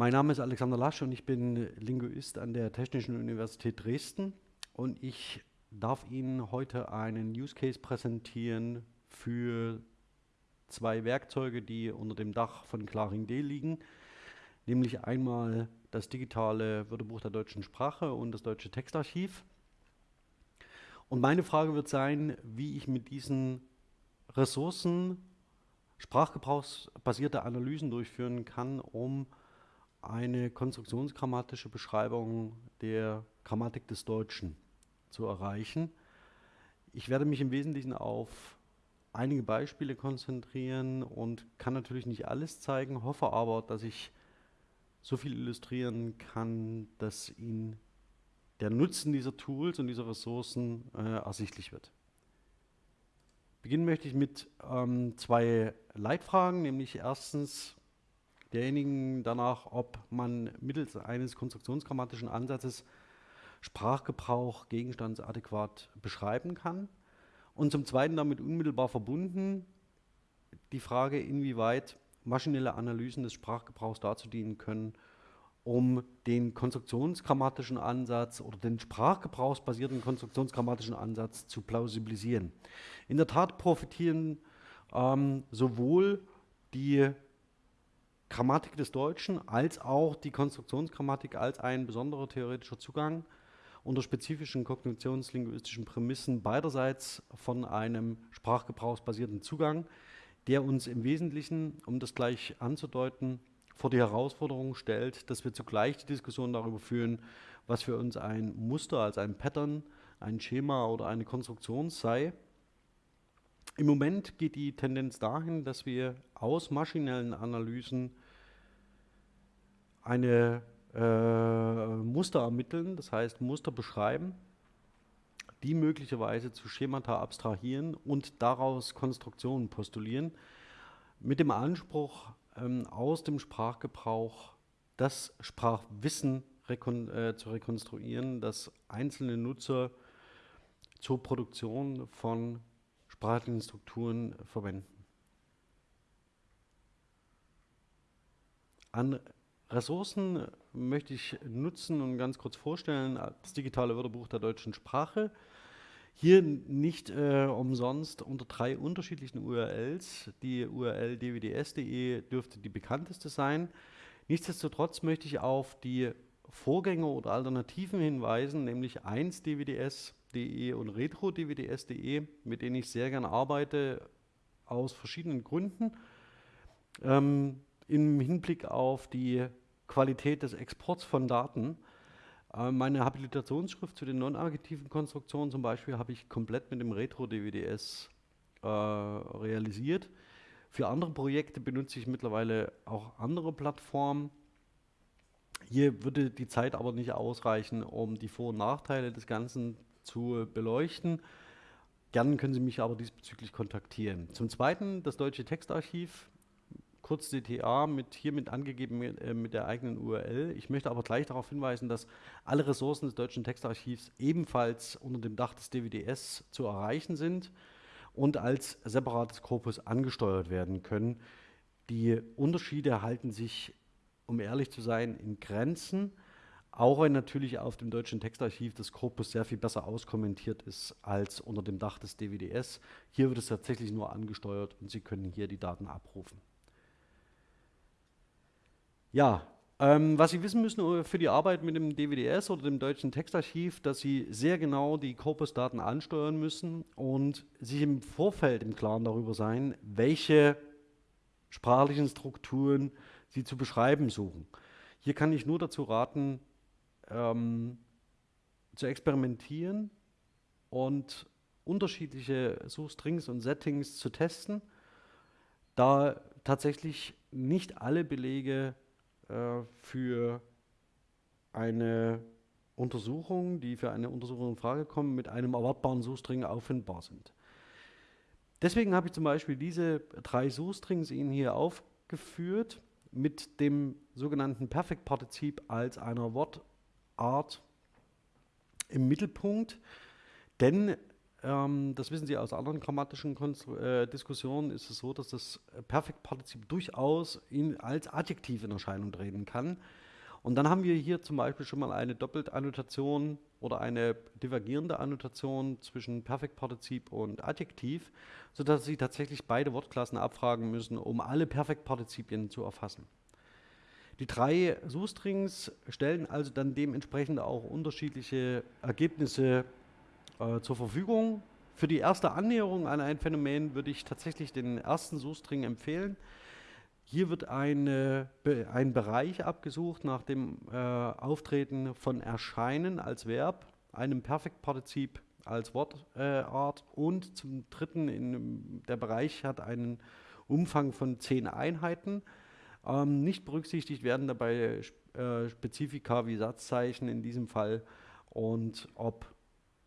Mein Name ist Alexander Lasch und ich bin Linguist an der Technischen Universität Dresden und ich darf Ihnen heute einen Use Case präsentieren für zwei Werkzeuge, die unter dem Dach von Claring.d liegen, nämlich einmal das digitale Wörterbuch der deutschen Sprache und das deutsche Textarchiv. Und meine Frage wird sein, wie ich mit diesen Ressourcen sprachgebrauchsbasierte Analysen durchführen kann, um eine konstruktionsgrammatische Beschreibung der Grammatik des Deutschen zu erreichen. Ich werde mich im Wesentlichen auf einige Beispiele konzentrieren und kann natürlich nicht alles zeigen, hoffe aber, dass ich so viel illustrieren kann, dass Ihnen der Nutzen dieser Tools und dieser Ressourcen äh, ersichtlich wird. Beginnen möchte ich mit ähm, zwei Leitfragen, nämlich erstens derjenigen danach, ob man mittels eines konstruktionsgrammatischen Ansatzes Sprachgebrauch gegenstandsadäquat beschreiben kann. Und zum Zweiten damit unmittelbar verbunden die Frage, inwieweit maschinelle Analysen des Sprachgebrauchs dazu dienen können, um den konstruktionsgrammatischen Ansatz oder den sprachgebrauchsbasierten konstruktionsgrammatischen Ansatz zu plausibilisieren. In der Tat profitieren ähm, sowohl die Grammatik des Deutschen als auch die Konstruktionsgrammatik als ein besonderer theoretischer Zugang unter spezifischen kognitionslinguistischen Prämissen beiderseits von einem sprachgebrauchsbasierten Zugang, der uns im Wesentlichen, um das gleich anzudeuten, vor die Herausforderung stellt, dass wir zugleich die Diskussion darüber führen, was für uns ein Muster, also ein Pattern, ein Schema oder eine Konstruktion sei. Im Moment geht die Tendenz dahin, dass wir aus maschinellen Analysen eine äh, Muster ermitteln, das heißt Muster beschreiben, die möglicherweise zu Schemata abstrahieren und daraus Konstruktionen postulieren, mit dem Anspruch, ähm, aus dem Sprachgebrauch das Sprachwissen rekon äh, zu rekonstruieren, das einzelne Nutzer zur Produktion von sprachlichen Strukturen verwenden. An Ressourcen möchte ich nutzen und ganz kurz vorstellen. Das digitale Wörterbuch der deutschen Sprache. Hier nicht äh, umsonst unter drei unterschiedlichen URLs. Die URL dwds.de dürfte die bekannteste sein. Nichtsdestotrotz möchte ich auf die Vorgänger oder Alternativen hinweisen, nämlich 1dwds.de und retro-dwds.de, mit denen ich sehr gerne arbeite, aus verschiedenen Gründen. Ähm, Im Hinblick auf die Qualität des Exports von Daten. Äh, meine Habilitationsschrift zu den non-aggregativen Konstruktionen zum Beispiel habe ich komplett mit dem Retro-DWDS äh, realisiert. Für andere Projekte benutze ich mittlerweile auch andere Plattformen. Hier würde die Zeit aber nicht ausreichen, um die Vor- und Nachteile des Ganzen zu beleuchten. Gerne können Sie mich aber diesbezüglich kontaktieren. Zum Zweiten das Deutsche Textarchiv kurz DTA mit hiermit angegeben mit, äh, mit der eigenen URL. Ich möchte aber gleich darauf hinweisen, dass alle Ressourcen des Deutschen Textarchivs ebenfalls unter dem Dach des DWDS zu erreichen sind und als separates Korpus angesteuert werden können. Die Unterschiede halten sich, um ehrlich zu sein, in Grenzen, auch wenn natürlich auf dem Deutschen Textarchiv das Korpus sehr viel besser auskommentiert ist als unter dem Dach des DWDS. Hier wird es tatsächlich nur angesteuert und Sie können hier die Daten abrufen. Ja, ähm, was Sie wissen müssen für die Arbeit mit dem DWDS oder dem Deutschen Textarchiv, dass Sie sehr genau die Korpusdaten ansteuern müssen und sich im Vorfeld im Klaren darüber sein, welche sprachlichen Strukturen Sie zu beschreiben suchen. Hier kann ich nur dazu raten, ähm, zu experimentieren und unterschiedliche Suchstrings und Settings zu testen, da tatsächlich nicht alle Belege äh, für eine Untersuchung, die für eine Untersuchung in Frage kommen, mit einem erwartbaren Suchstring auffindbar sind. Deswegen habe ich zum Beispiel diese drei Suchstrings Ihnen hier aufgeführt mit dem sogenannten Perfektpartizip als einer Wortart im Mittelpunkt, denn ähm, das wissen Sie aus anderen grammatischen Konstru äh, Diskussionen, ist es so, dass das Perfektpartizip durchaus in, als Adjektiv in Erscheinung treten kann. Und dann haben wir hier zum Beispiel schon mal eine Doppeltannotation oder eine divergierende Annotation zwischen Perfektpartizip und Adjektiv, sodass Sie tatsächlich beide Wortklassen abfragen müssen, um alle Perfektpartizipien zu erfassen. Die drei Suchstrings stellen also dann dementsprechend auch unterschiedliche Ergebnisse äh, zur Verfügung. Für die erste Annäherung an ein Phänomen würde ich tatsächlich den ersten Suchstring empfehlen. Hier wird eine, ein Bereich abgesucht nach dem äh, Auftreten von Erscheinen als Verb, einem Perfektpartizip als Wortart äh, und zum dritten, in, der Bereich hat einen Umfang von zehn Einheiten. Ähm, nicht berücksichtigt werden dabei äh, Spezifika wie Satzzeichen in diesem Fall und ob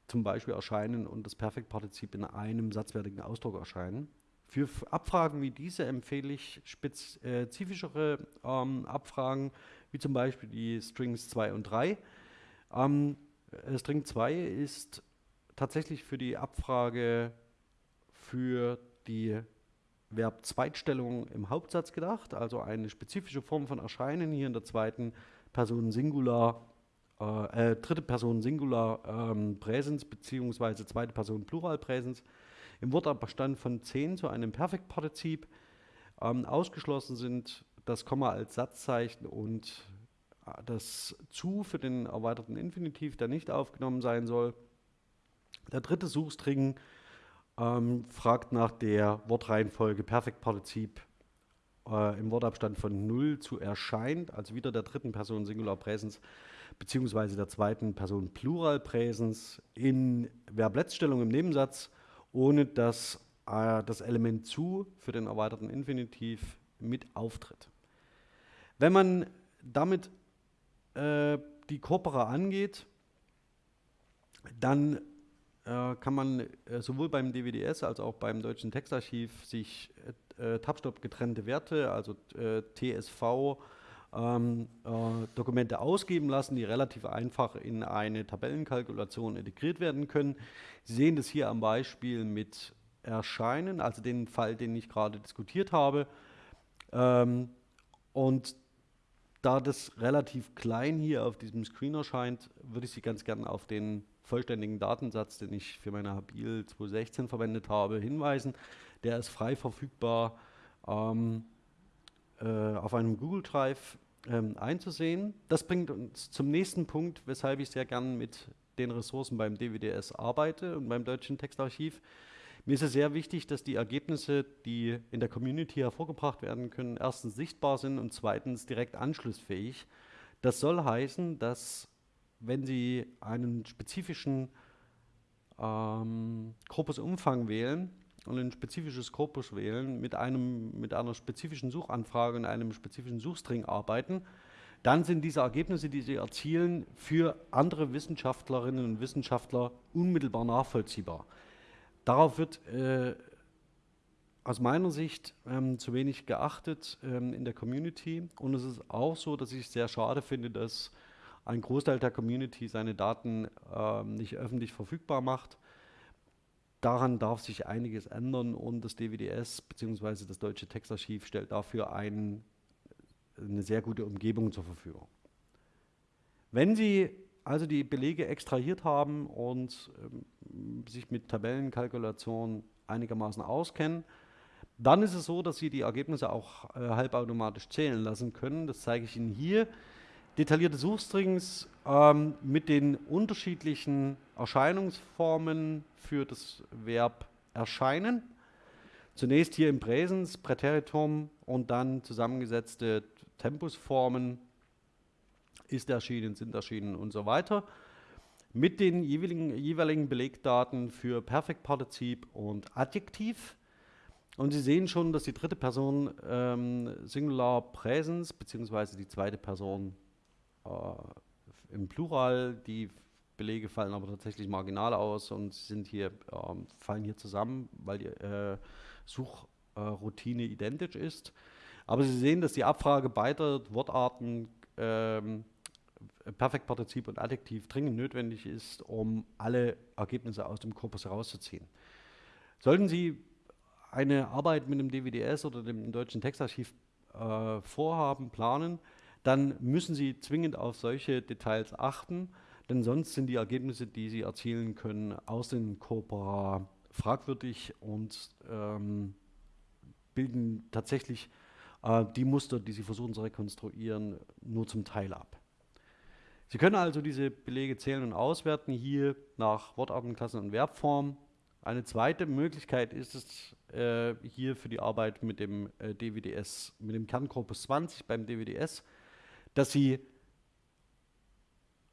zum Beispiel erscheinen und das Perfektpartizip in einem satzwertigen Ausdruck erscheinen. Für Abfragen wie diese empfehle ich spezifischere ähm, Abfragen, wie zum Beispiel die Strings 2 und 3. Ähm, äh, String 2 ist tatsächlich für die Abfrage für die Verb-Zweitstellung im Hauptsatz gedacht, also eine spezifische Form von Erscheinen hier in der zweiten Person Singular, äh, äh, dritte Person Singular ähm, Präsens beziehungsweise zweite Person Plural Präsens im Wortabstand von 10 zu einem Perfektpartizip. Ähm, ausgeschlossen sind das Komma als Satzzeichen und äh, das zu für den erweiterten Infinitiv, der nicht aufgenommen sein soll. Der dritte Suchstring ähm, fragt nach der Wortreihenfolge Perfektpartizip äh, im Wortabstand von 0 zu erscheint, also wieder der dritten Person Singular Präsens beziehungsweise der zweiten Person Plural Präsens in Verbletzstellung im Nebensatz ohne dass äh, das Element zu für den erweiterten Infinitiv mit auftritt. Wenn man damit äh, die Corpora angeht, dann äh, kann man äh, sowohl beim DWDS als auch beim Deutschen Textarchiv sich äh, Tabstop getrennte Werte, also äh, TSV, ähm, äh, Dokumente ausgeben lassen, die relativ einfach in eine Tabellenkalkulation integriert werden können. Sie sehen das hier am Beispiel mit Erscheinen, also den Fall, den ich gerade diskutiert habe. Ähm, und da das relativ klein hier auf diesem Screen erscheint, würde ich Sie ganz gerne auf den vollständigen Datensatz, den ich für meine Habil 2016 verwendet habe, hinweisen. Der ist frei verfügbar ähm, äh, auf einem Google Drive ähm, einzusehen. Das bringt uns zum nächsten Punkt, weshalb ich sehr gern mit den Ressourcen beim DWDS arbeite und beim Deutschen Textarchiv. Mir ist es sehr wichtig, dass die Ergebnisse, die in der Community hervorgebracht werden können, erstens sichtbar sind und zweitens direkt anschlussfähig. Das soll heißen, dass wenn Sie einen spezifischen ähm, Korpusumfang wählen, und ein spezifisches Korpus wählen, mit, einem, mit einer spezifischen Suchanfrage und einem spezifischen Suchstring arbeiten, dann sind diese Ergebnisse, die Sie erzielen, für andere Wissenschaftlerinnen und Wissenschaftler unmittelbar nachvollziehbar. Darauf wird äh, aus meiner Sicht ähm, zu wenig geachtet ähm, in der Community. Und es ist auch so, dass ich es sehr schade finde, dass ein Großteil der Community seine Daten ähm, nicht öffentlich verfügbar macht Daran darf sich einiges ändern und das DWDS bzw. das Deutsche Textarchiv stellt dafür ein, eine sehr gute Umgebung zur Verfügung. Wenn Sie also die Belege extrahiert haben und ähm, sich mit Tabellenkalkulation einigermaßen auskennen, dann ist es so, dass Sie die Ergebnisse auch äh, halbautomatisch zählen lassen können. Das zeige ich Ihnen hier detaillierte Suchstrings ähm, mit den unterschiedlichen Erscheinungsformen für das Verb erscheinen. Zunächst hier im Präsens, Präteritum und dann zusammengesetzte Tempusformen, ist erschienen, sind erschienen und so weiter. Mit den jeweiligen, jeweiligen Belegdaten für Perfektpartizip und Adjektiv. Und Sie sehen schon, dass die dritte Person ähm, Singular Präsens beziehungsweise die zweite Person äh, im Plural. Die Belege fallen aber tatsächlich marginal aus und sind hier, äh, fallen hier zusammen, weil die äh, Suchroutine identisch ist. Aber Sie sehen, dass die Abfrage beider Wortarten ähm, Perfektpartizip und Adjektiv dringend notwendig ist, um alle Ergebnisse aus dem Korpus herauszuziehen. Sollten Sie eine Arbeit mit dem DWDS oder dem Deutschen Textarchiv äh, vorhaben, planen, dann müssen Sie zwingend auf solche Details achten, denn sonst sind die Ergebnisse, die Sie erzielen können, aus den Corpora fragwürdig und ähm, bilden tatsächlich äh, die Muster, die Sie versuchen zu rekonstruieren, nur zum Teil ab. Sie können also diese Belege zählen und auswerten, hier nach Wortarten, Klassen und Verbform. Eine zweite Möglichkeit ist es äh, hier für die Arbeit mit dem äh, DWDS, mit dem Kernkorpus 20 beim DWDS, dass Sie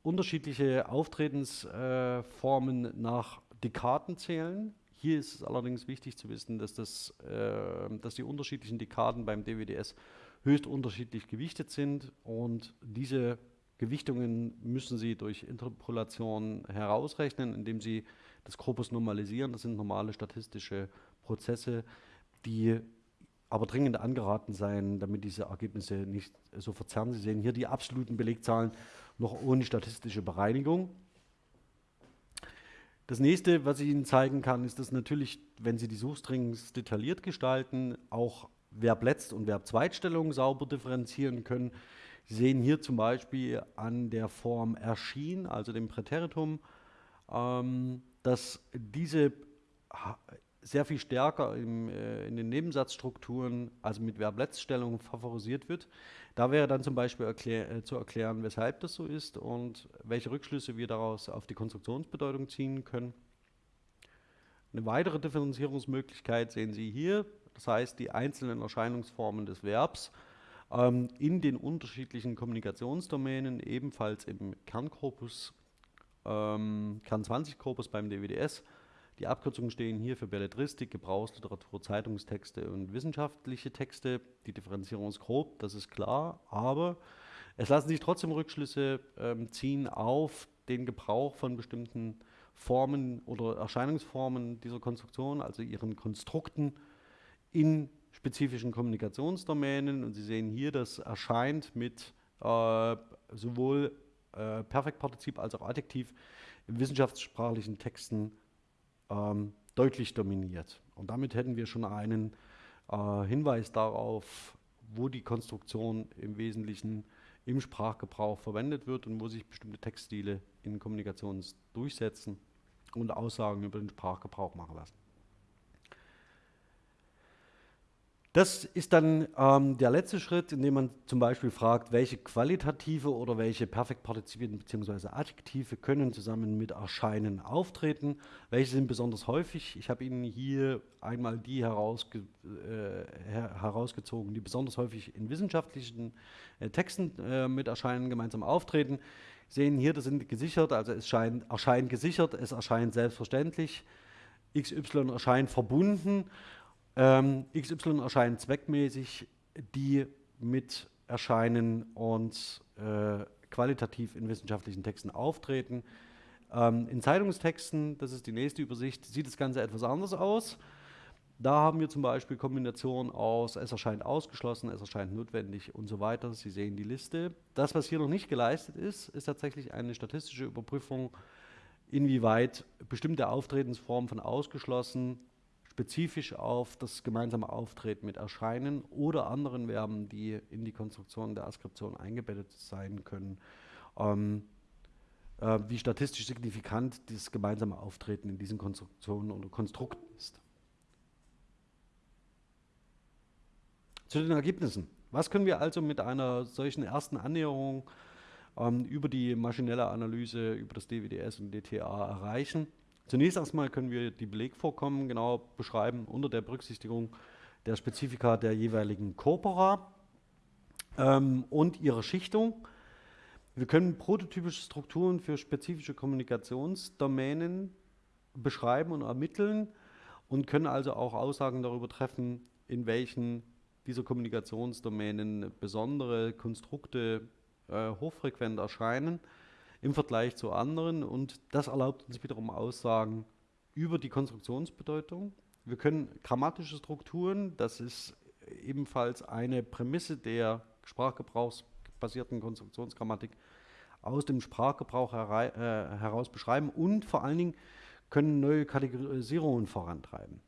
unterschiedliche Auftretensformen äh, nach Dekaden zählen. Hier ist es allerdings wichtig zu wissen, dass, das, äh, dass die unterschiedlichen Dekaden beim DWDS höchst unterschiedlich gewichtet sind und diese Gewichtungen müssen Sie durch Interpolation herausrechnen, indem Sie das Korpus normalisieren. Das sind normale statistische Prozesse, die aber dringend angeraten sein, damit diese Ergebnisse nicht so verzerren. Sie sehen hier die absoluten Belegzahlen noch ohne statistische Bereinigung. Das nächste, was ich Ihnen zeigen kann, ist, dass natürlich, wenn Sie die Suchstrings detailliert gestalten, auch Verb-Letzt- und Verb-Zweitstellung sauber differenzieren können. Sie sehen hier zum Beispiel an der Form erschien, also dem Präteritum, ähm, dass diese sehr viel stärker im, äh, in den Nebensatzstrukturen, also mit Verbletzstellung, favorisiert wird. Da wäre dann zum Beispiel erklär, äh, zu erklären, weshalb das so ist und welche Rückschlüsse wir daraus auf die Konstruktionsbedeutung ziehen können. Eine weitere Differenzierungsmöglichkeit sehen Sie hier, das heißt die einzelnen Erscheinungsformen des Verbs ähm, in den unterschiedlichen Kommunikationsdomänen, ebenfalls im Kernkorpus, ähm, Kern 20 Korpus beim DWDS, die Abkürzungen stehen hier für Belletristik, Gebrauchsliteratur, Zeitungstexte und wissenschaftliche Texte. Die Differenzierung ist grob, das ist klar, aber es lassen sich trotzdem Rückschlüsse ähm, ziehen auf den Gebrauch von bestimmten Formen oder Erscheinungsformen dieser Konstruktion, also ihren Konstrukten in spezifischen Kommunikationsdomänen. Und Sie sehen hier, das erscheint mit äh, sowohl äh, Perfektpartizip als auch Adjektiv in wissenschaftssprachlichen Texten ähm, deutlich dominiert. Und damit hätten wir schon einen äh, Hinweis darauf, wo die Konstruktion im Wesentlichen im Sprachgebrauch verwendet wird und wo sich bestimmte Textstile in Kommunikation durchsetzen und Aussagen über den Sprachgebrauch machen lassen. Das ist dann ähm, der letzte Schritt, in dem man zum Beispiel fragt, welche qualitative oder welche Perfektpartizipien bzw. Adjektive können zusammen mit Erscheinen auftreten, welche sind besonders häufig. Ich habe Ihnen hier einmal die herausge äh, her herausgezogen, die besonders häufig in wissenschaftlichen äh, Texten äh, mit Erscheinen gemeinsam auftreten. Sie sehen hier, das sind gesichert, also es scheint, erscheint gesichert, es erscheint selbstverständlich, XY erscheint verbunden ähm, XY erscheinen zweckmäßig, die mit erscheinen und äh, qualitativ in wissenschaftlichen Texten auftreten. Ähm, in Zeitungstexten, das ist die nächste Übersicht, sieht das Ganze etwas anders aus. Da haben wir zum Beispiel Kombinationen aus es erscheint ausgeschlossen, es erscheint notwendig und so weiter. Sie sehen die Liste. Das, was hier noch nicht geleistet ist, ist tatsächlich eine statistische Überprüfung, inwieweit bestimmte Auftretensformen von ausgeschlossen spezifisch auf das gemeinsame Auftreten mit Erscheinen oder anderen Verben, die in die Konstruktion der Askription eingebettet sein können, ähm, äh, wie statistisch signifikant dieses gemeinsame Auftreten in diesen Konstruktionen oder Konstrukten ist. Zu den Ergebnissen. Was können wir also mit einer solchen ersten Annäherung ähm, über die maschinelle Analyse, über das DWDS und DTA erreichen? Zunächst erstmal können wir die Belegvorkommen genau beschreiben unter der Berücksichtigung der Spezifika der jeweiligen Corpora ähm, und ihrer Schichtung. Wir können prototypische Strukturen für spezifische Kommunikationsdomänen beschreiben und ermitteln und können also auch Aussagen darüber treffen, in welchen dieser Kommunikationsdomänen besondere Konstrukte äh, hochfrequent erscheinen im Vergleich zu anderen und das erlaubt uns wiederum Aussagen über die Konstruktionsbedeutung. Wir können grammatische Strukturen, das ist ebenfalls eine Prämisse der sprachgebrauchsbasierten Konstruktionsgrammatik, aus dem Sprachgebrauch äh, heraus beschreiben und vor allen Dingen können neue Kategorisierungen vorantreiben.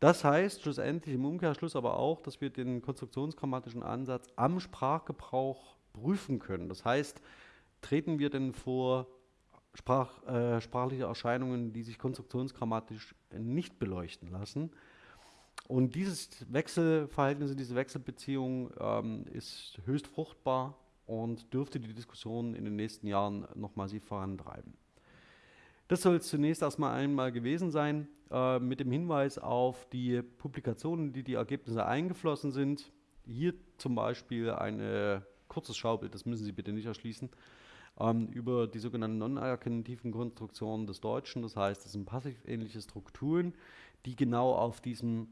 Das heißt schlussendlich im Umkehrschluss aber auch, dass wir den konstruktionsgrammatischen Ansatz am Sprachgebrauch prüfen können. Das heißt, treten wir denn vor Sprach, äh, sprachliche Erscheinungen, die sich konstruktionsgrammatisch nicht beleuchten lassen. Und dieses Wechselverhältnis, diese Wechselbeziehung ähm, ist höchst fruchtbar und dürfte die Diskussion in den nächsten Jahren noch massiv vorantreiben. Das soll es zunächst erstmal einmal gewesen sein, äh, mit dem Hinweis auf die Publikationen, die die Ergebnisse eingeflossen sind. Hier zum Beispiel ein kurzes Schaubild, das müssen Sie bitte nicht erschließen, ähm, über die sogenannten non-erkennativen Konstruktionen des Deutschen. Das heißt, das sind passiv-ähnliche Strukturen, die genau auf diesem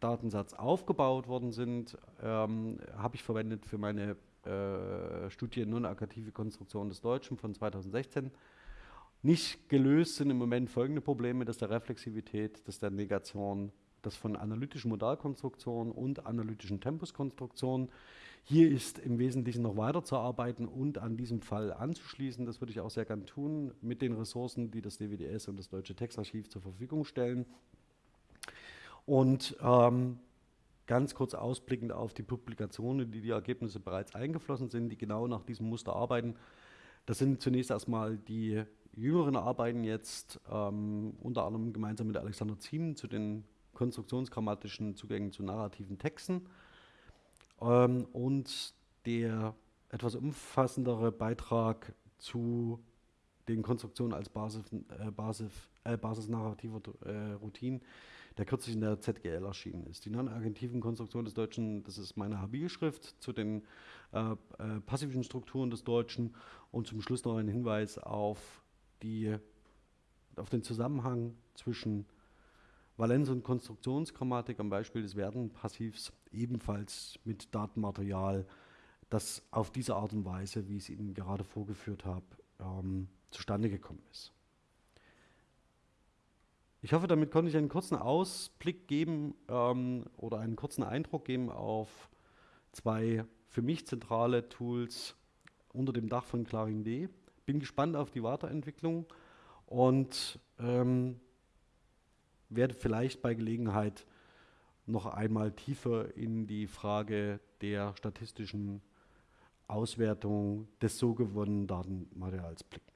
Datensatz aufgebaut worden sind, ähm, habe ich verwendet für meine äh, Studie Non-Akkative Konstruktion des Deutschen von 2016. Nicht gelöst sind im Moment folgende Probleme, das der Reflexivität, das der Negation, das von analytischen Modalkonstruktionen und analytischen Tempuskonstruktionen. Hier ist im Wesentlichen noch weiterzuarbeiten und an diesem Fall anzuschließen. Das würde ich auch sehr gern tun mit den Ressourcen, die das DWDS und das Deutsche Textarchiv zur Verfügung stellen. Und ähm, ganz kurz ausblickend auf die Publikationen, die die Ergebnisse bereits eingeflossen sind, die genau nach diesem Muster arbeiten. Das sind zunächst erstmal die jüngeren Arbeiten jetzt, ähm, unter anderem gemeinsam mit Alexander Ziem zu den konstruktionsgrammatischen Zugängen zu narrativen Texten. Ähm, und der etwas umfassendere Beitrag zu den Konstruktionen als Basis, äh, Basis, äh, Basis narrativer äh, Routinen, der kürzlich in der ZGL erschienen ist. Die non-agentiven Konstruktion des Deutschen, das ist meine Habilschrift zu den äh, äh, passiven Strukturen des Deutschen und zum Schluss noch ein Hinweis auf, die, auf den Zusammenhang zwischen Valenz- und Konstruktionsgrammatik am Beispiel des Werden-Passivs ebenfalls mit Datenmaterial, das auf diese Art und Weise, wie ich es Ihnen gerade vorgeführt habe, ähm, zustande gekommen ist. Ich hoffe, damit konnte ich einen kurzen Ausblick geben ähm, oder einen kurzen Eindruck geben auf zwei für mich zentrale Tools unter dem Dach von ClaringD. Bin gespannt auf die Weiterentwicklung und ähm, werde vielleicht bei Gelegenheit noch einmal tiefer in die Frage der statistischen Auswertung des so gewonnenen Datenmaterials blicken.